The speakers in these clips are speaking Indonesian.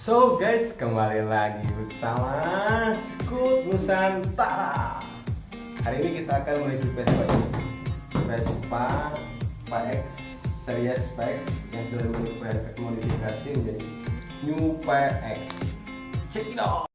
So guys, kembali lagi bersama Scoot Nusantara. Hari ini kita akan menuju Vespa ini. Vespa PX series PX yang sudah dimodifikasi menjadi New PX. Check it out.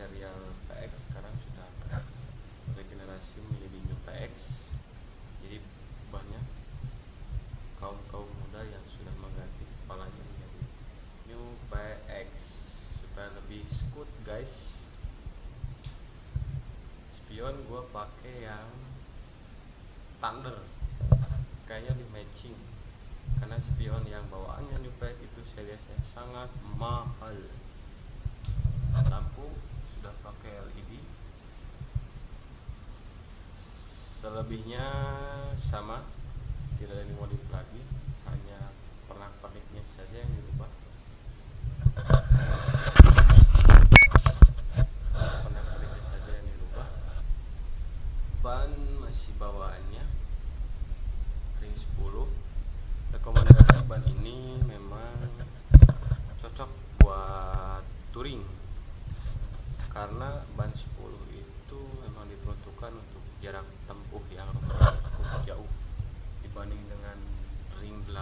Serial PX sekarang sudah regenerasi menjadi new PX jadi banyak kaum kaum muda yang sudah mengganti kepalanya menjadi new PX supaya lebih skut guys. Spion gua pakai yang thunder. Kayaknya di matching. Karena spion yang bawaannya new PX itu seriesnya sangat mahal. Lampu sudah pakai LED selebihnya sama tidak ada dimodif lagi hanya pernak perniknya saja yang dirubah pernak perniknya saja yang dirubah ban masih bawaannya ring 10 rekomendasi ban ini memang cocok buat touring karena ban 10 itu memang diperuntukkan untuk jarak tempuh yang cukup jauh. Dibanding dengan ring 8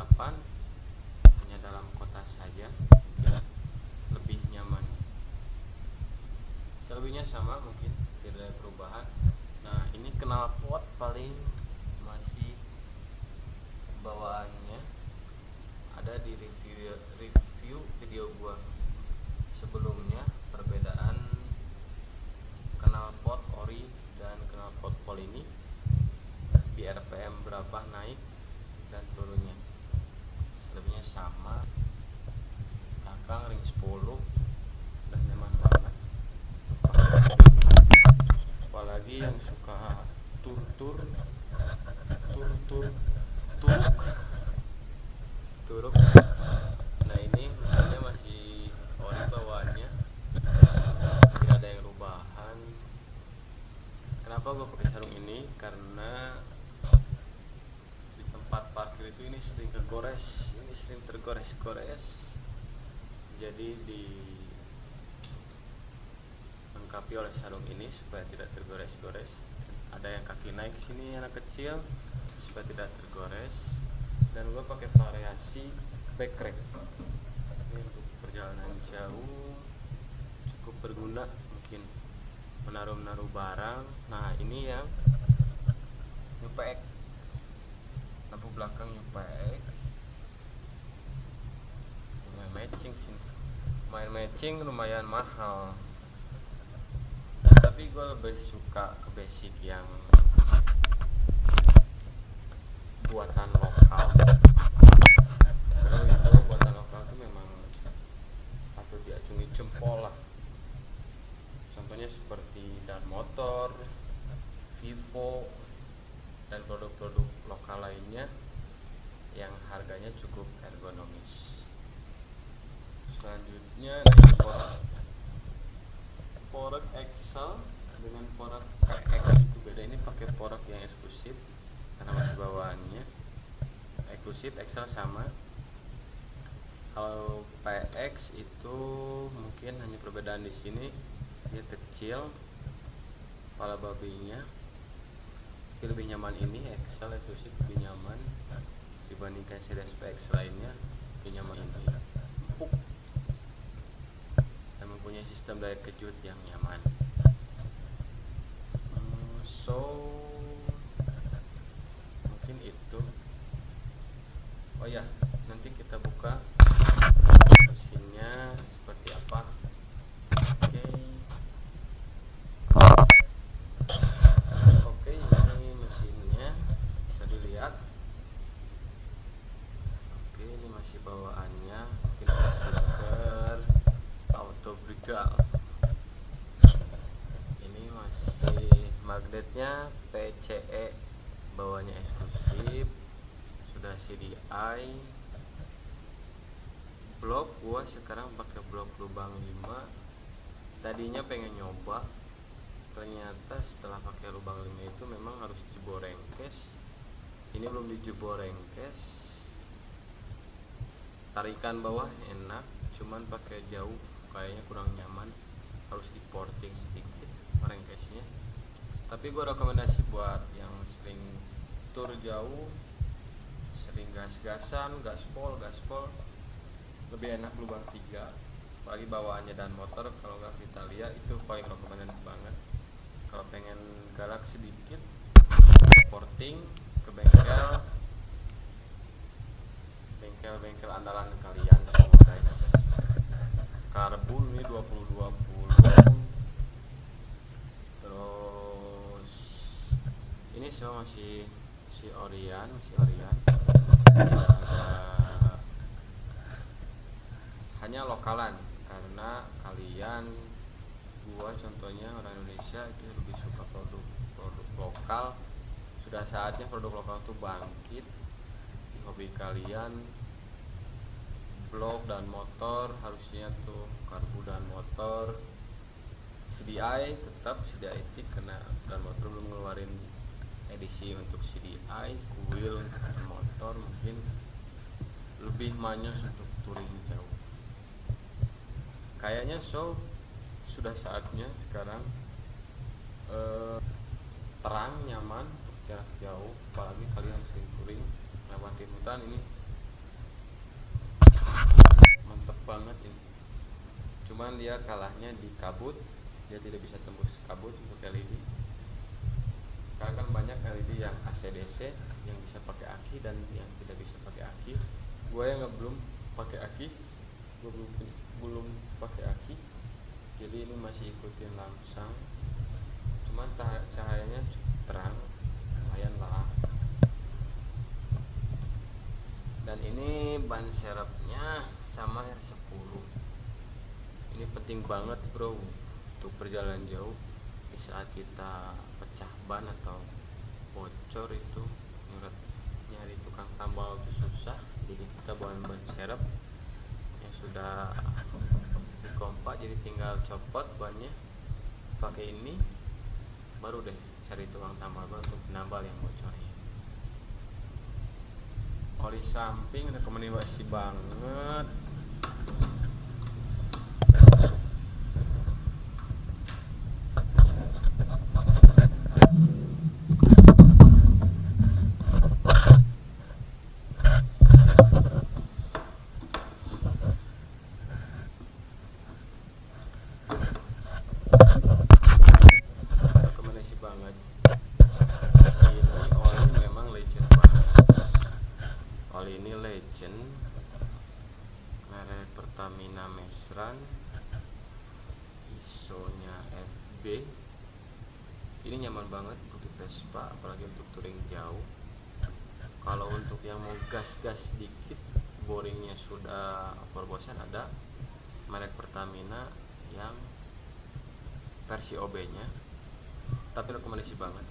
hanya dalam kota saja mungkin lebih nyaman. Selebihnya sama mungkin tidak ada perubahan. Nah ini knalpot paling masih bawaannya ada di review review video gua sebelumnya perbedaan knalpot ori dan knalpot pol ini di RPM berapa naik dan turunnya? Selebihnya sama belakang ring 10 dan nyaman banget apalagi yang suka tur tur tur tur turuk. Turuk. Nah ini mesinnya masih ori bawaannya tidak ada yang rubahan. Kenapa gue pakai karena di tempat parkir itu ini sering tergores ini sering tergores-gores. Jadi di lengkapi oleh sarung ini supaya tidak tergores-gores. Ada yang kaki naik sini anak kecil supaya tidak tergores. Dan gue pakai variasi backrack ini untuk perjalanan jauh cukup berguna mungkin menaruh-menaruh barang. Nah ini yang UPX lampu belakang UPX lumayan matching sih. Lumayan matching lumayan mahal. Tapi gue lebih suka ke basic yang buatan lokal. Karena itu buatan lokal itu memang diacungi jempol lah. Contohnya seperti dan motor Vivo dan produk-produk lokal lainnya yang harganya cukup ergonomis. Selanjutnya ada Excel dengan porak PX itu beda. Ini pakai porak yang eksklusif karena masih bawaannya. Eksklusif Excel sama. Kalau PX itu mungkin hanya perbedaan di sini. Dia kecil kepala babinya tapi lebih nyaman ini Excel eksklusif lebih nyaman. Dibandingkan series PX lainnya lebih nyaman ini empuk dan mempunyai sistem daya kejut yang nyaman. Hmm, so mungkin itu. Oh ya nanti kita buka mesinnya seperti apa oke oke ini mesinnya bisa dilihat oke ini masih bawaannya kita stiker auto brigal ini magnetnya PCE bawahnya eksklusif sudah CDI blok gua sekarang pakai blok lubang 5 tadinya pengen nyoba ternyata setelah pakai lubang 5 itu memang harus jebol rengkes ini belum dijebol rengkes tarikan bawah enak cuman pakai jauh kayaknya kurang nyaman. Harus di porting sedikit tapi gue rekomendasi buat yang sering tur jauh sering gas-gasan gaspol gaspol lebih enak lubang tiga. Apalagi bawaannya dan motor kalau nggak kita lihat itu paling rekomendasi banget. Kalau pengen galak sedikit porting ke bengkel bengkel-bengkel andalan kalian semua guys. Karbul ini 2020 semua masih si si Orion ada hanya lokalan karena kalian gua contohnya orang Indonesia itu lebih suka produk produk lokal. Sudah saatnya produk lokal itu bangkit di hobi kalian. Blok dan motor harusnya tuh karbu dan motor. CDI tetap CDI tik karena dan motor belum ngeluarin edisi untuk CDI kuil untuk motor mungkin lebih manyos untuk touring jauh. Kayaknya so sudah saatnya sekarang eh, terang nyaman untuk jarak jauh apalagi kalian sering touring lewatin hutan ini. Mantep banget ini. Cuman dia kalahnya di kabut dia tidak bisa tembus kabut untuk LED sekarang kan banyak LED yang ACDC yang bisa pakai aki dan yang tidak bisa pakai aki gue yang belum pakai aki gue belum belum pakai aki jadi ini masih ikutin langsung cuman cahayanya terang lumayan lah. Dan ini ban serepnya sama R10 ini penting banget bro untuk perjalanan jauh di saat kita ban atau bocor itu nyurat nyari tukang tambal itu susah. Jadi kita bawa ban serep yang sudah dikompak jadi tinggal copot bannya pakai ini baru deh cari tukang tambal ban untuk penambal yang bocornya oli samping rekomendasi banget rekomendasi banget ini oli memang legend banget oli ini legend merek Pertamina Mesran ISO nya FB ini nyaman banget untuk Vespa apalagi untuk touring jauh. Kalau untuk yang mau gas-gas dikit boringnya sudah overbosan ada. Merek Pertamina yang versi OB nya tapi rekomendasi banget.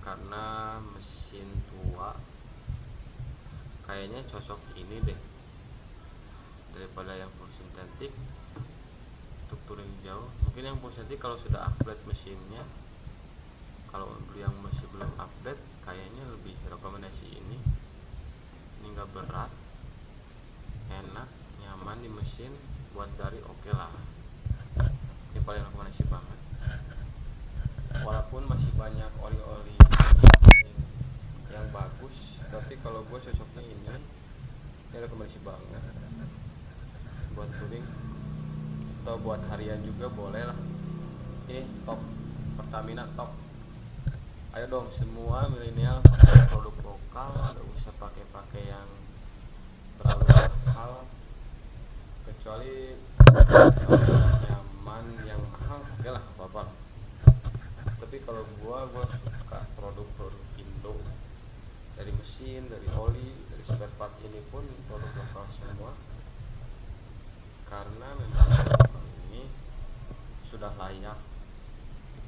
Karena mesin tua kayaknya cocok ini deh. Daripada yang full sintetik untuk touring jauh. Mungkin yang full sintetik kalau sudah upgrade mesinnya kalau yang masih belum update kayaknya lebih rekomendasi ini. Ini enggak berat enak nyaman di mesin buat dari oke okay lah. Ini paling rekomendasi banget. Walaupun masih banyak oli-oli tapi kalau gue cocoknya ini ini rekomendasi banget buat touring atau buat harian juga boleh lah. Ini top Pertamina top. Ayo dong semua milenial pakai produk lokal nggak usah pakai pakai yang terlalu mahal. Kecuali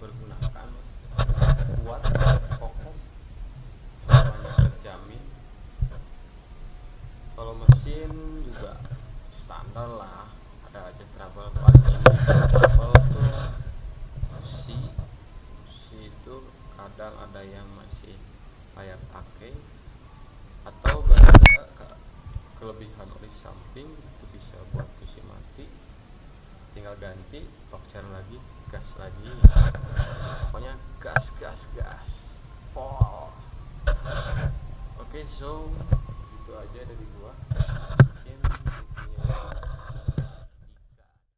dipergunakan kuat kokoh semuanya terjamin kalau mesin juga standar lah ada aja trouble paling ini. Trouble tuh si si itu kadang ada yang masih layak pakai atau ke- kelebihan oli samping itu bisa buat kursi mati. Tinggal ganti boxer lagi gas lagi. Pokoknya gas gas gas. Oh oke so itu aja dari gua